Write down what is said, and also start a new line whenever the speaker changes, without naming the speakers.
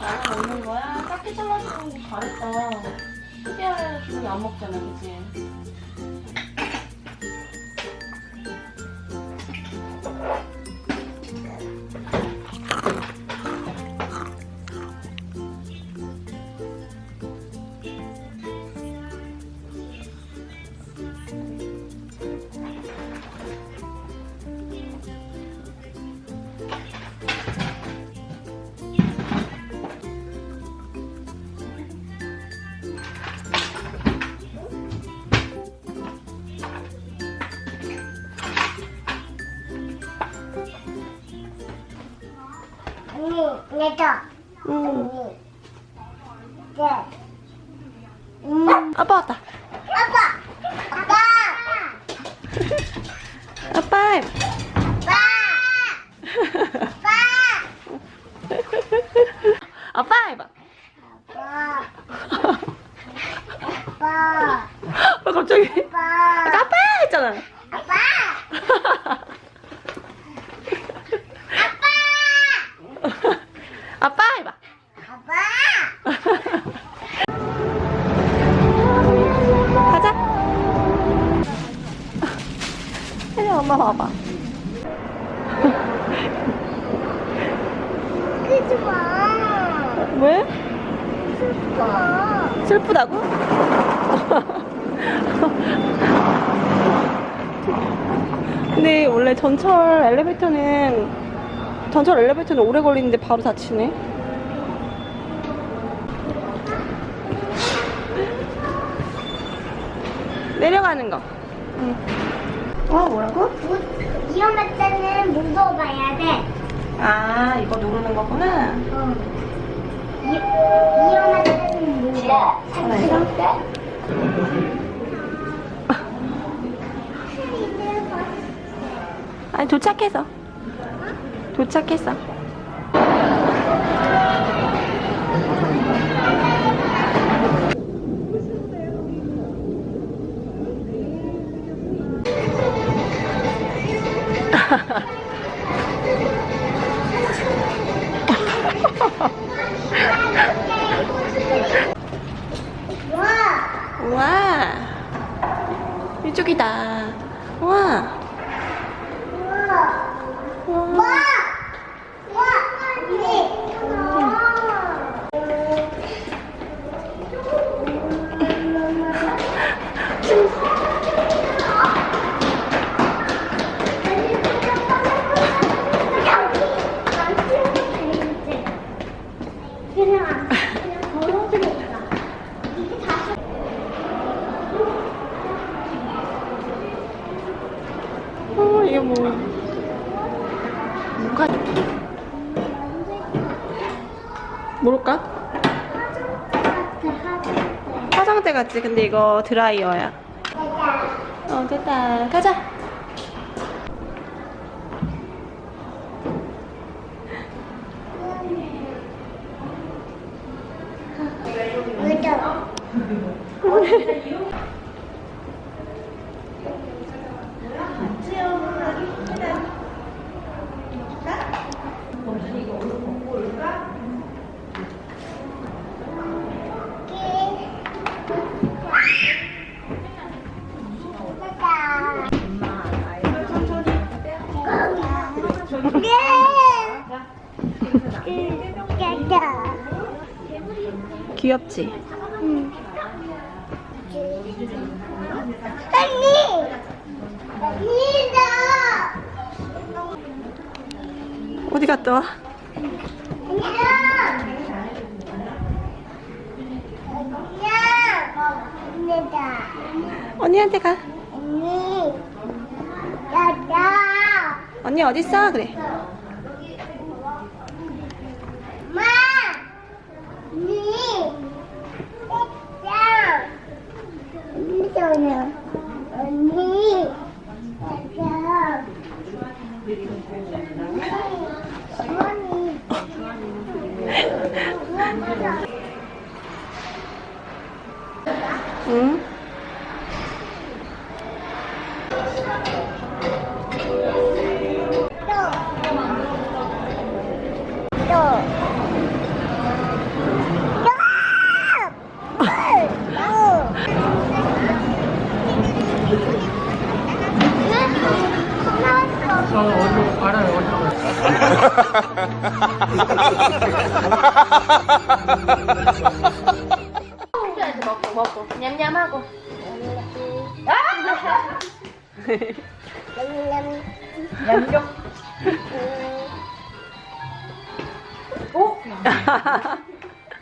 아, 나눠 먹는 거야? 딱히 잘라서 그런 거 잘했다. 특별하게 기분이 안 먹잖아, 그치?
내줘.
응.
네. 음.
아빠 왔다.
아빠! 아빠!
아빠!
아빠! 아빠!
아빠 해봐.
아빠! 아빠!
아, 갑자기.
아빠!
아빠 했잖아.
아빠!
아빠 해봐.
아빠!
가자. 혜리 엄마 봐봐.
그지 마.
왜?
슬퍼.
슬프다고? 근데 원래 전철 엘리베이터는 전철 엘리베이터는 오래 걸리는데 바로 닫히네. 내려가는 거. 응. 어 뭐라고?
무- 위험할 때는 무서워봐야 돼.
아 이거 누르는 거구나.
어. 위, 위험할 때는 무서워.
아니 도착해서. 도착했어.
와!
우와. 이쪽이다. 우와! 뭘까? 화장대 같지? 근데 이거 드라이어야. 어, 됐다. 가자.
의자
귀엽지?
언니! 언니다!
어디 갔다 와?
언니다! 언니다!
언니한테 가.
언니! 야야!
언니 어딨어? 그래.
엄마! 언니! 야야! 전화. 언니!
응? 어디로 알아요 어디로
먹고 먹고 냠냠하고.
냠냠.